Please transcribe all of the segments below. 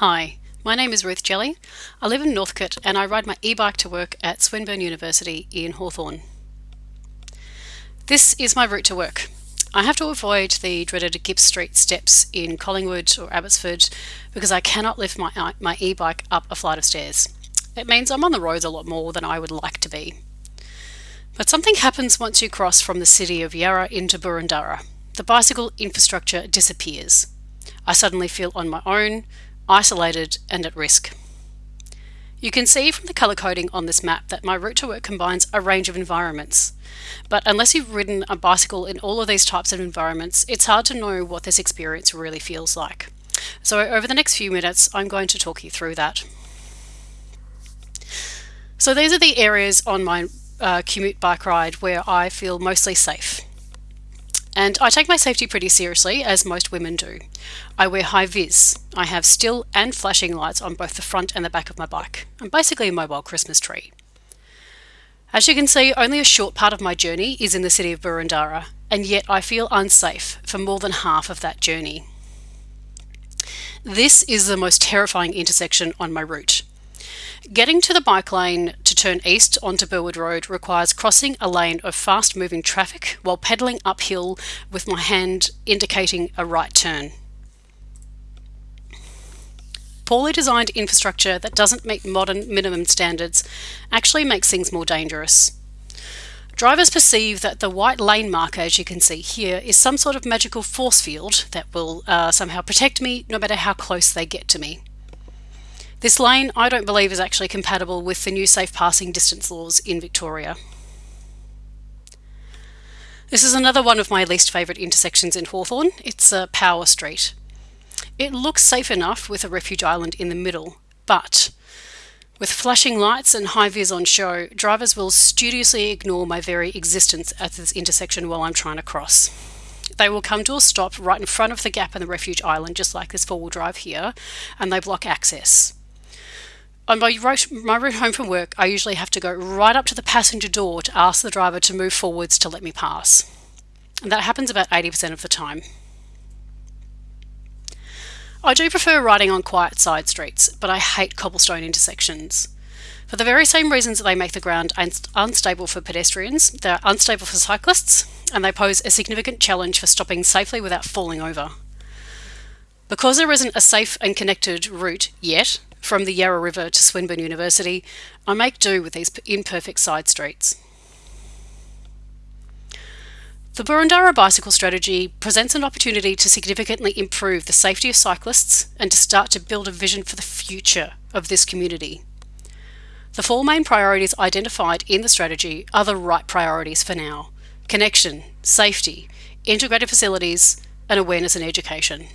Hi, my name is Ruth Jelly. I live in Northcote and I ride my e-bike to work at Swinburne University in Hawthorn. This is my route to work. I have to avoid the dreaded Gipps Street steps in Collingwood or Abbotsford because I cannot lift my, uh, my e-bike up a flight of stairs. It means I'm on the roads a lot more than I would like to be. But something happens once you cross from the city of Yarra into Boroondara. The bicycle infrastructure disappears. I suddenly feel on my own, isolated and at risk. You can see from the colour coding on this map that my route to work combines a range of environments. But unless you've ridden a bicycle in all of these types of environments, it's hard to know what this experience really feels like. So over the next few minutes, I'm going to talk you through that. So these are the areas on my uh, commute bike ride where I feel mostly safe. And I take my safety pretty seriously, as most women do. I wear high vis. I have still and flashing lights on both the front and the back of my bike. I'm basically a mobile Christmas tree. As you can see, only a short part of my journey is in the city of Boroondara, and yet I feel unsafe for more than half of that journey. This is the most terrifying intersection on my route. Getting to the bike lane to turn east onto Burwood Road requires crossing a lane of fast moving traffic while pedalling uphill with my hand indicating a right turn. Poorly designed infrastructure that doesn't meet modern minimum standards actually makes things more dangerous. Drivers perceive that the white lane marker, as you can see here, is some sort of magical force field that will uh, somehow protect me no matter how close they get to me. This lane I don't believe is actually compatible with the new safe passing distance laws in Victoria. This is another one of my least favourite intersections in Hawthorn. It's a Power Street. It looks safe enough with a refuge island in the middle, but with flashing lights and high vis on show, drivers will studiously ignore my very existence at this intersection while I'm trying to cross. They will come to a stop right in front of the gap in the refuge island, just like this four-wheel drive here, and they block access. On my route, my route home from work, I usually have to go right up to the passenger door to ask the driver to move forwards to let me pass. And that happens about 80% of the time. I do prefer riding on quiet side streets, but I hate cobblestone intersections. For the very same reasons that they make the ground unstable for pedestrians, they're unstable for cyclists, and they pose a significant challenge for stopping safely without falling over. Because there isn't a safe and connected route yet, from the Yarra River to Swinburne University, I make do with these imperfect side streets. The Boroondara bicycle strategy presents an opportunity to significantly improve the safety of cyclists and to start to build a vision for the future of this community. The four main priorities identified in the strategy are the right priorities for now. Connection, safety, integrated facilities, and awareness and education.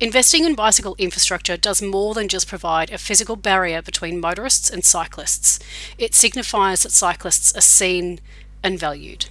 Investing in bicycle infrastructure does more than just provide a physical barrier between motorists and cyclists. It signifies that cyclists are seen and valued.